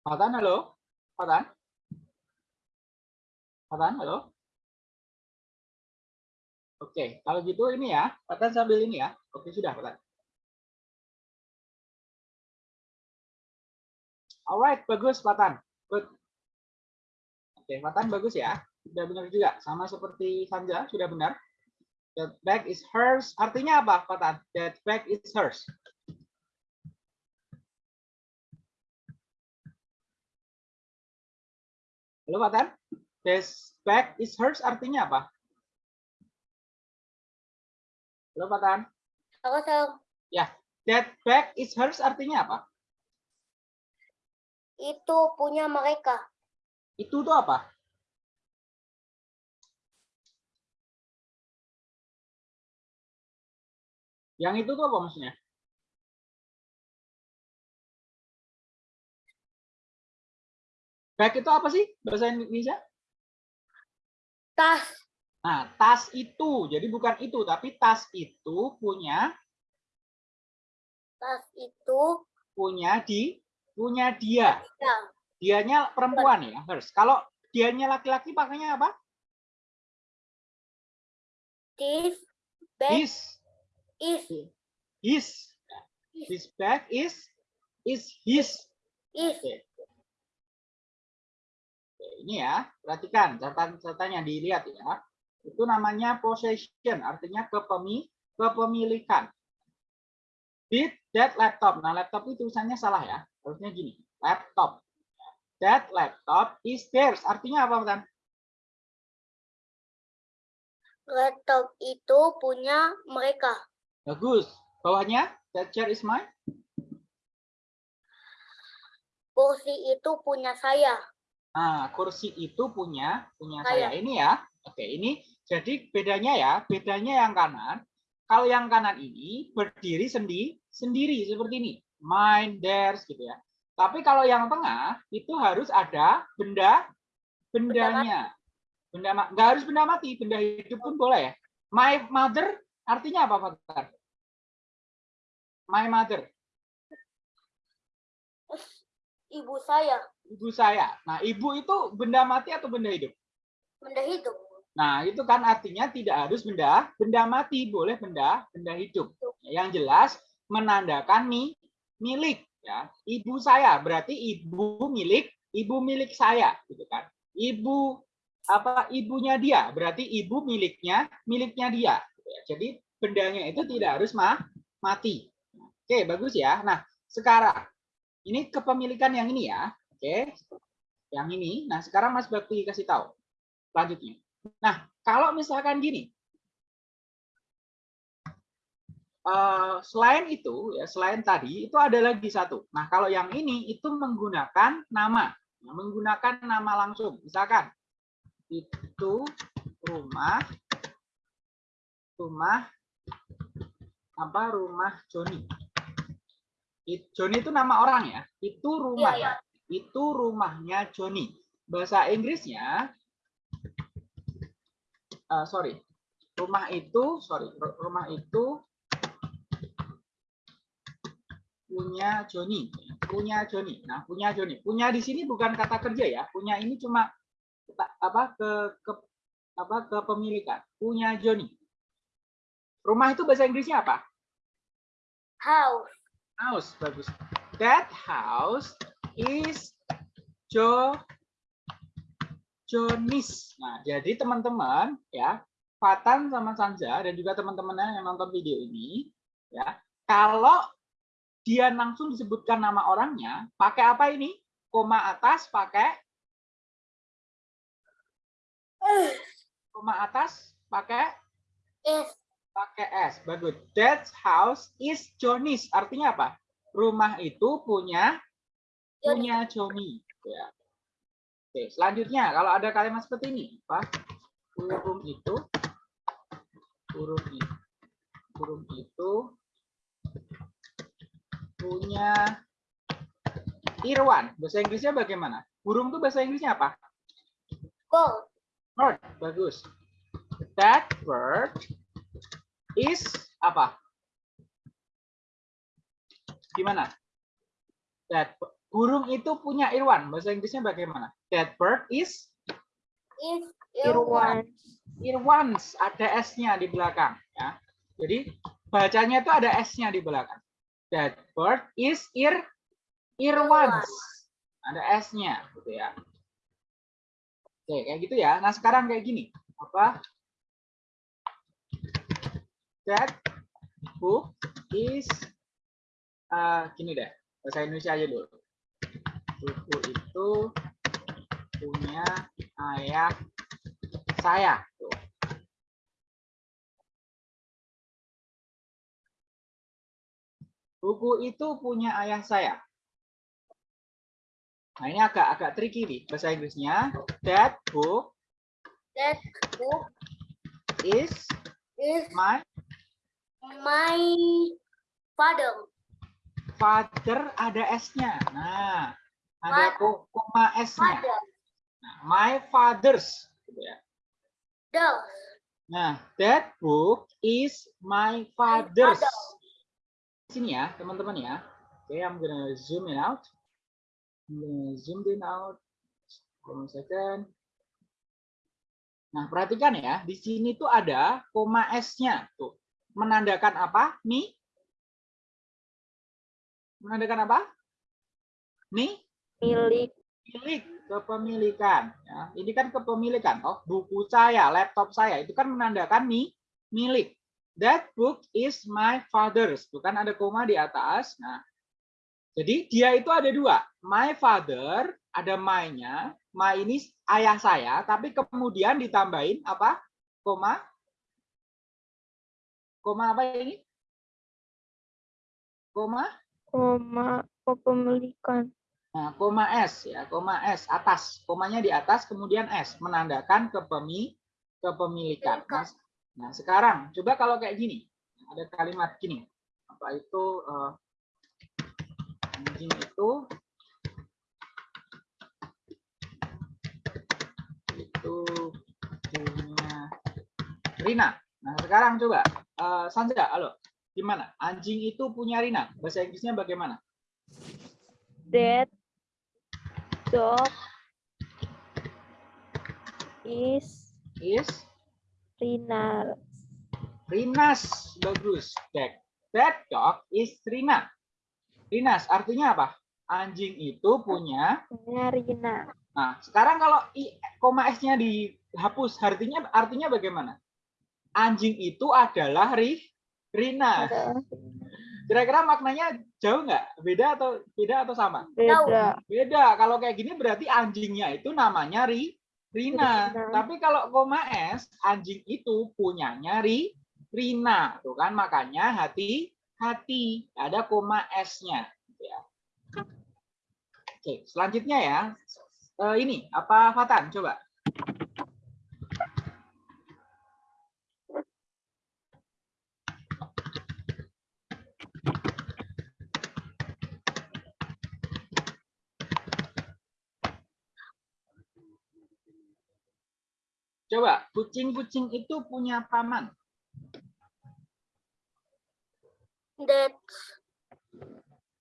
Patan, halo? Patan? Patan, halo? Oke, kalau gitu ini ya, Patan sambil ini ya. Oke, sudah, Patan. Alright, bagus, Patan. Good. Oke, Patan bagus ya. Sudah benar juga. Sama seperti Sanja, sudah benar. That bag is hers. Artinya apa, Patan? That bag is hers. Halo, Patan? This bag is hers artinya apa? Halo, Patan? Aku tahu That bag is hers artinya apa? itu punya mereka. Itu tuh apa? Yang itu tuh apa maksudnya? Bag itu apa sih bahasa Indonesia? Tas. Nah, tas itu, jadi bukan itu, tapi tas itu punya Tas itu punya di punya dia. ya. Dianya perempuan ya, hers. Kalau dianya laki-laki pakainya apa? This bag His, is his. His bag is is his. is Oke. Ini ya, perhatikan catatan-catatannya dilihat ya. Itu namanya possession, artinya kepemi kepemilikan. Did that laptop. Nah, laptop itu tulisannya salah ya. Harusnya gini, laptop. That laptop is theirs. Artinya apa, Tan? laptop itu punya mereka. Bagus. Bawahnya, that chair is mine. Kursi itu punya saya. Nah, kursi itu punya punya Saya. saya. Ini ya. Oke, ini jadi bedanya ya, bedanya yang kanan. Kalau yang kanan ini berdiri sendi sendiri seperti ini. Mine, theirs gitu ya. Tapi kalau yang tengah itu harus ada benda bendanya. Benda nggak harus benda mati, benda hidup pun boleh ya. My mother artinya apa, Pak? My mother, Ibu saya. ibu saya. Nah, ibu itu benda mati atau benda hidup? Benda hidup. Nah, itu kan artinya tidak harus benda benda mati, boleh benda benda hidup. Yang jelas menandakan mi, milik ya. Ibu saya berarti ibu milik ibu milik saya gitu kan. Ibu apa ibunya dia berarti ibu miliknya miliknya dia. gitu ya. Jadi bendanya itu tidak harus ma, mati. Oke, bagus ya. Nah, sekarang ini kepemilikan yang ini ya. Oke. Yang ini. Nah, sekarang Mas Bakti kasih tahu selanjutnya. Nah, kalau misalkan gini, eh, selain itu, ya selain tadi itu ada lagi satu. Nah, kalau yang ini itu menggunakan nama, Nah, menggunakan nama langsung. Misalkan itu rumah, rumah apa? Rumah Joni. It- Joni itu nama orang ya. Itu rumah, Iya, itu rumahnya Joni. Bahasa Inggrisnya eh, sorry. Rumah itu sorry ru- rumah itu punya Joni punya Joni nah punya Joni punya di sini bukan kata kerja ya. Punya ini cuma apa ke, ke apa kepemilikan. Punya Joni rumah itu bahasa Inggrisnya apa? House. House bagus that house is Jo Jonis. Nah, jadi teman-teman ya, Fatan sama Sanja dan juga teman-teman yang nonton video ini ya, kalau dia langsung disebutkan nama orangnya, pakai apa ini? Koma atas pakai koma atas pakai pakai S. Bagus. That house is Johnny's. Artinya apa? Rumah itu punya Johnny. punya Johnny. Ya. Oke, selanjutnya kalau ada kalimat seperti ini, apa? Burung itu burung itu burung itu punya Irwan. Bahasa Inggrisnya bagaimana? Burung itu bahasa Inggrisnya apa? gold. Bird. Bagus. That bird is apa? Gimana? That burung itu punya Irwan. Bahasa Inggrisnya bagaimana? That bird is Is Irwan. Irwans. Ada S-nya di belakang. Ya. Jadi bacanya itu ada S-nya di belakang. That bird is Ir Irwans. Ada S-nya, gitu ya. Oke, kayak gitu ya. Nah, sekarang kayak gini. Apa? That book is eh, gini deh. Bahasa Indonesia aja dulu. Buku itu punya ayah saya. Tuh. Buku itu punya ayah saya. Nah, ini agak agak tricky nih bahasa Inggrisnya. That book That book is is my my father. father ada S-nya. Nah, ada koma S-nya. Nah, my father's gitu ya. Nah, that book is my father's. father. Sini ya, teman-teman ya. Oke, I'm gonna zoom it out. I'm gonna zoom it out. One second. Nah, perhatikan ya, di sini tuh ada koma S-nya. Tuh, menandakan apa? Mi? Menandakan apa? Mi? Milik. milik kepemilikan ya. ini kan kepemilikan oh buku saya laptop saya itu kan menandakan mi milik that book is my father's bukan ada koma di atas nah jadi dia itu ada dua my father ada my-nya my ini ayah saya tapi kemudian ditambahin apa koma koma apa ini koma Koma kepemilikan. Nah, koma S ya, koma S atas, komanya di atas kemudian S menandakan kepemi kepemilikan. Nah, nah, sekarang coba kalau kayak gini, ada kalimat gini. Apa itu anjing itu itu punya Rina. Nah, sekarang coba eh, Sanja, halo. Gimana? Anjing itu punya Rina. Bahasa Inggrisnya bagaimana? That dog is Is Rina. Rinas, bagus. That, that dog is Rina. Rinas artinya apa? Anjing itu punya. Punya Rina. Nah, sekarang kalau i, koma s-nya dihapus, artinya artinya bagaimana? Anjing itu adalah ri, Rina. Kira-kira maknanya jauh nggak? Beda atau beda atau sama? Beda. Beda. Kalau kayak gini berarti anjingnya itu namanya ri, Rina. Rina. Tapi kalau koma s, anjing itu punyanya ri, Rina. Tuh kan makanya hati-hati ada koma s-nya. Ya. Oke, selanjutnya ya. Eh, ini apa Fatan? Coba. Coba, kucing-kucing itu punya paman. That.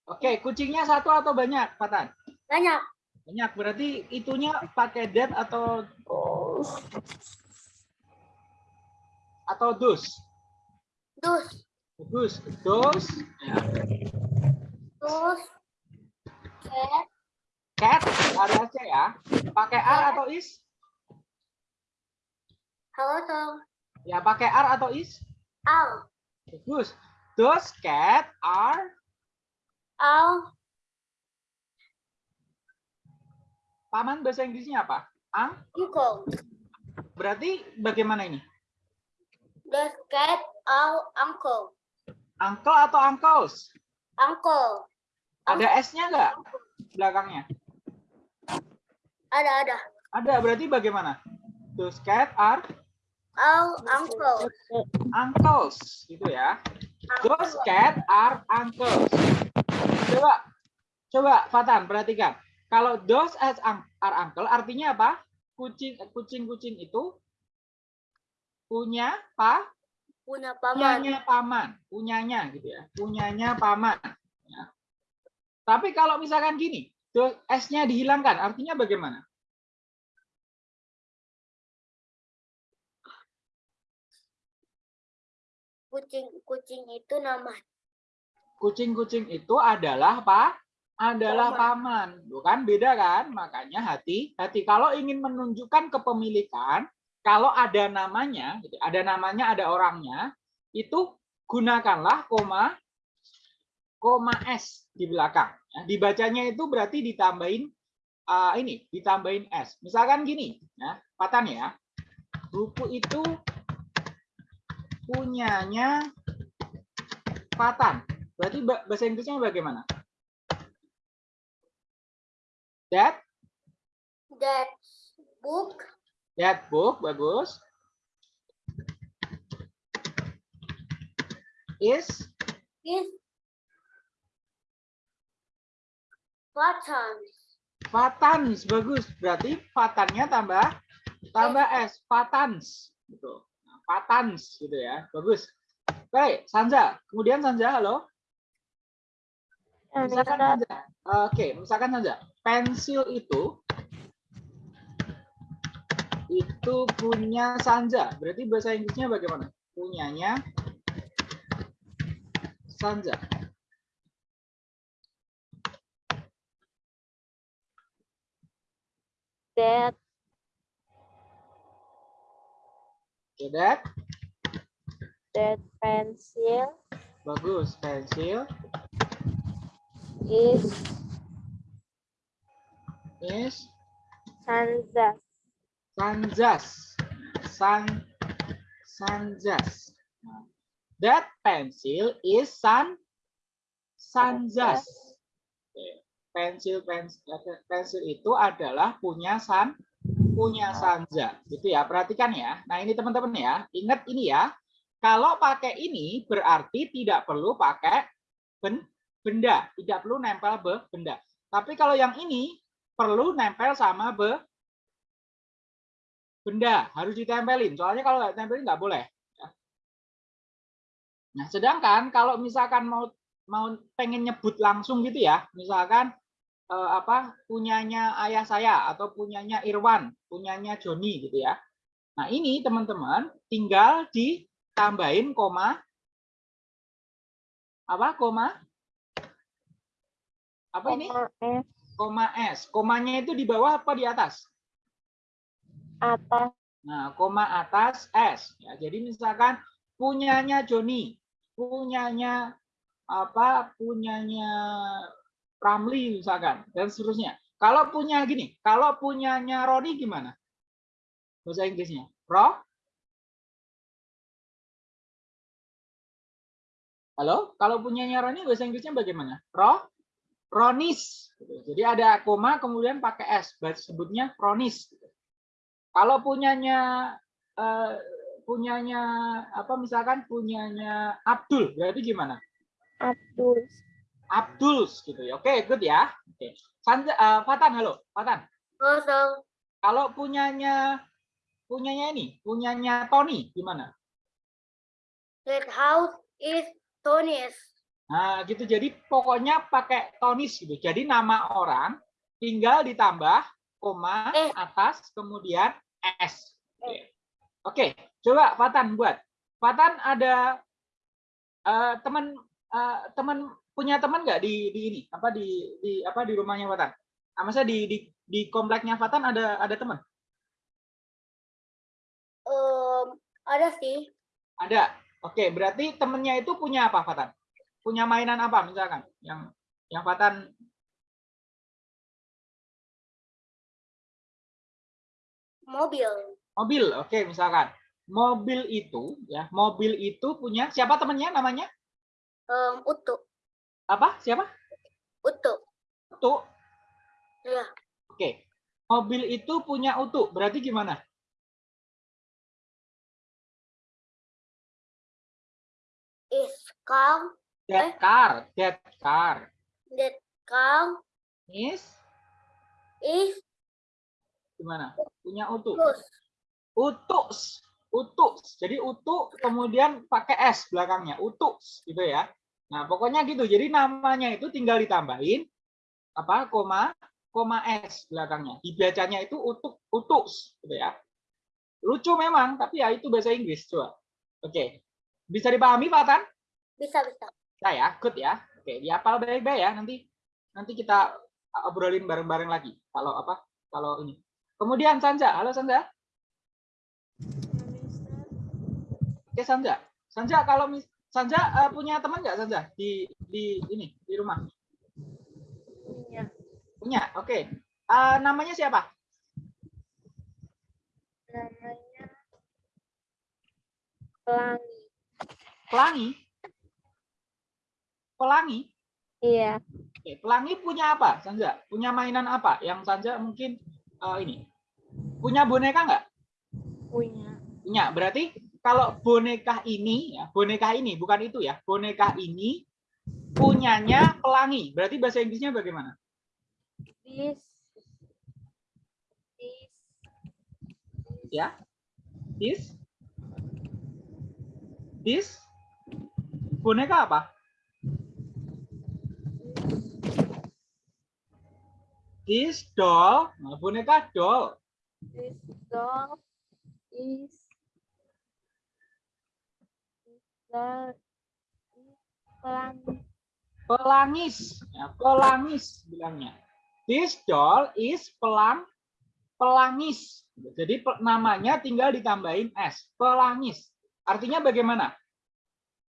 Oke, kucingnya satu atau banyak, Fatan? Banyak. Banyak, berarti itunya pakai that atau atau dus? Dus. Dus, dus, Dus. Cat. cat, ada C ya. Pakai R atau is? Halo, Tom. Ya, pakai R atau is? Al. Bagus. Those cat are Al. paman bahasa Inggrisnya apa? Ang? Uncle. Berarti bagaimana ini? The cat our uncle. Uncle atau uncles? Uncle. Ada S-nya nggak belakangnya? Ada ada. Ada, berarti bagaimana? Those cat are Our uncle. uncles, gitu ya. Those cat are uncles. Coba, coba Fatan perhatikan. Kalau those as are uncle artinya apa? Kucing kucing-kucing itu punya pa Punya paman. punyanya paman, punyanya gitu ya. Punyanya paman. ya. Tapi kalau misalkan gini, those S-nya dihilangkan, artinya bagaimana? Kucing-kucing itu nama. Kucing-kucing itu adalah apa? Adalah paman. Bukan beda kan? Makanya hati-hati. Kalau ingin menunjukkan kepemilikan, kalau ada namanya, gitu, ada namanya, ada orangnya, itu gunakanlah koma koma S di belakang. Ya, dibacanya itu berarti ditambahin uh, ini, ditambahin S. Misalkan gini, ya, Patan ya. Buku itu punyanya Patan. Berarti ba- bahasa Inggrisnya bagaimana? That That book that book bagus. Is is Patans. Fatans bagus. Berarti Fatannya tambah tambah S. Fatans. gitu. Patans gitu ya. Bagus. Baik, Sanja. Kemudian Sanja, halo. Misalkan. Sanja. Oke, misalkan Sanja. Pensil itu itu punya Sanja. Berarti bahasa Inggrisnya bagaimana? Punyanya Sanja. that Okay, that that pencil bagus. Pensil is is Sanza. Sanjas. San Sanjas. That pencil is San Sanjas. Oke. Pensil pensil pensil itu adalah punya San punya Sanja. Gitu ya. Perhatikan ya. Nah, ini teman-teman ya. Ingat ini ya. Kalau pakai ini berarti tidak perlu pakai ben- benda, tidak perlu nempel be benda. Tapi kalau yang ini perlu nempel sama be benda harus ditempelin soalnya kalau nggak tempelin nggak boleh nah sedangkan kalau misalkan mau mau pengen nyebut langsung gitu ya misalkan eh, apa punyanya ayah saya atau punyanya Irwan punyanya Joni gitu ya. Nah ini teman-teman tinggal ditambahin koma apa koma? Apa ini? Koma S. Koma s. Komanya itu di bawah apa di atas? Atas. Nah, koma atas S. Ya, jadi misalkan punyanya Joni, punyanya apa, punyanya Ramli misalkan, dan seterusnya. Kalau punya gini, kalau punyanya Roni gimana? Bahasa Inggrisnya. Ro? Halo? Kalau punyanya Roni bahasa Inggrisnya bagaimana? Ro? Ronis. Jadi ada koma kemudian pakai S, sebutnya Ronis. Kalau punyanya eh, punyanya apa misalkan punyanya Abdul berarti gimana? Abdul Abdul gitu ya. Oke, good ya. Oke. Sanja, eh, Fatan halo, Fatan. Kosong. Kalau punyanya punyanya ini, punyanya Tony gimana? That house is Tony's. Nah, gitu. Jadi pokoknya pakai tonis gitu. Jadi nama orang tinggal ditambah koma Eh. atas kemudian s. Oke. Oke, coba Fatan buat. Fatan ada eh, teman eh, teman punya teman nggak di di ini apa di di apa di rumahnya Fatan? Ah, masa di di di kompleknya Fatan ada ada teman? Em, ada sih. Ada. Oke, berarti temennya itu punya apa Fatan? Punya mainan apa misalkan yang yang Fatan Mobil. mobil oke misalkan mobil itu ya mobil itu punya siapa temennya namanya Em, utu. Apa? Siapa? Utu. utu. Ya. oke. Mobil itu punya utu. Berarti gimana? Is car. that car. That car. That car is? Is gimana? Punya utu. Plus. utus. Utus. Jadi utu kemudian pakai s belakangnya. Utus gitu ya nah pokoknya gitu. Jadi namanya itu tinggal ditambahin apa koma koma s belakangnya. Dibacanya itu utuk utus gitu ya. Lucu memang tapi ya itu bahasa Inggris coba. Oke. Bisa dipahami Fatan Bisa bisa. ya ya good ya. Oke dihafal baik-baik ya. Nanti nanti kita obrolin bareng-bareng lagi. Kalau apa kalau ini. Kemudian Sanja halo Sanja Oke Sanja. Sanja kalau mis Sanja eh, punya teman nggak Sanja di di ini di rumah? punya Punya. Oke. Eh, namanya siapa? namanya pelangi Pelangi. Pelangi. iya Oke, Pelangi punya apa Sanja? Punya mainan apa yang Sanja mungkin eh, ini? Punya boneka nggak? punya Punya. Berarti kalau boneka ini ya, boneka ini bukan itu ya. Boneka ini punyanya Pelangi. Berarti bahasa Inggrisnya bagaimana? this this Ya. This This boneka apa? This doll, nah, boneka doll. This dog is is the is pelang pelangis. Ya, pelangis bilangnya. This doll is pelang pelangis. Jadi namanya tinggal ditambahin s pelangis. Artinya bagaimana?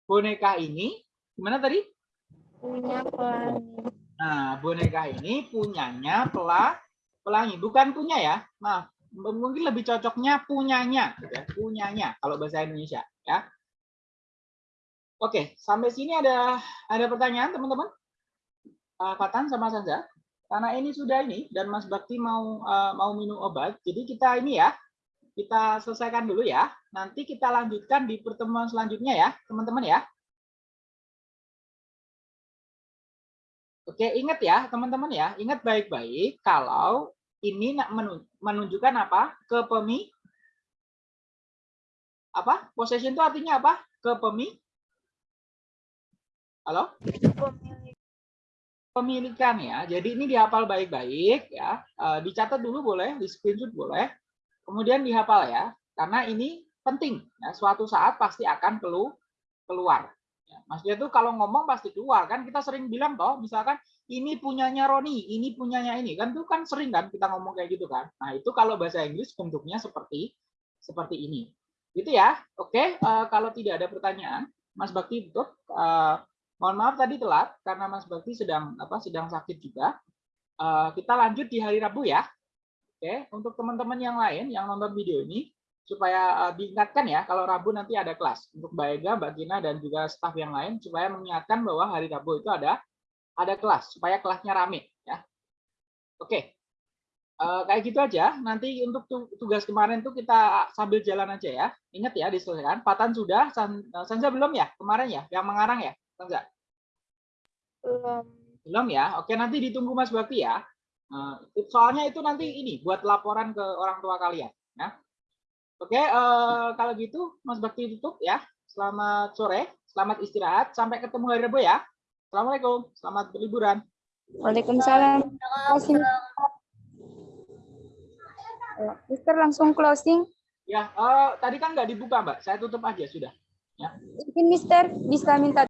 Boneka ini gimana tadi? Punya pelangi. nah boneka ini punyanya pela pelangi. Bukan punya ya. Nah mungkin lebih cocoknya punyanya gitu ya. punyanya kalau bahasa Indonesia ya Oke, sampai sini ada ada pertanyaan teman-teman? Uh, Fatan sama Sanza? Karena ini sudah ini dan Mas Bakti mau uh, mau minum obat, jadi kita ini ya kita selesaikan dulu ya. Nanti kita lanjutkan di pertemuan selanjutnya ya, teman-teman ya. Oke, ingat ya teman-teman ya, ingat baik-baik kalau ini menunjukkan apa? Kepemi apa? Possession itu artinya apa? Kepemi Halo? Pemilik pemilikan ya. Jadi ini dihafal baik-baik ya. Eh, dicatat dulu boleh, di screenshot boleh. Kemudian dihafal ya. Karena ini penting ya. Suatu saat pasti akan kelu keluar. Ya, maksudnya itu kalau ngomong pasti keluar kan kita sering bilang toh misalkan ini punyanya Roni, ini punyanya ini kan itu kan sering kan kita ngomong kayak gitu kan. Nah, itu kalau bahasa Inggris bentuknya seperti seperti ini. Gitu ya. Oke, eh, kalau tidak ada pertanyaan, Mas Bakti tutup. Eh, mohon maaf tadi telat karena Mas Bakti sedang apa sedang sakit juga. Eh, kita lanjut di hari Rabu ya. Oke, untuk teman-teman yang lain yang nonton video ini supaya eh, diingatkan ya kalau Rabu nanti ada kelas untuk Mbak Ega, Mbak Gina dan juga staf yang lain supaya mengingatkan bahwa hari Rabu itu ada ada kelas supaya kelasnya rame ya. Oke. Eh, kayak gitu aja. Nanti untuk tu- tugas kemarin tuh kita sambil jalan aja ya. Ingat ya diselesaikan. Patan sudah, San, belum ya kemarin ya, yang mengarang ya, Sanza? belum Belum ya? Oke, nanti ditunggu Mas Bakti ya. It- soalnya itu nanti ini buat laporan ke orang tua kalian. Ya. Oke, eh, kalau gitu Mas Bakti tutup ya. Selamat sore, selamat istirahat. Sampai ketemu hari Rabu ya. Assalamualaikum, selamat berliburan. Waalaikumsalam. Mister langsung closing Ya, eh, tadi kan nggak dibuka Mbak. Saya tutup aja sudah. mungkin Mister bisa minta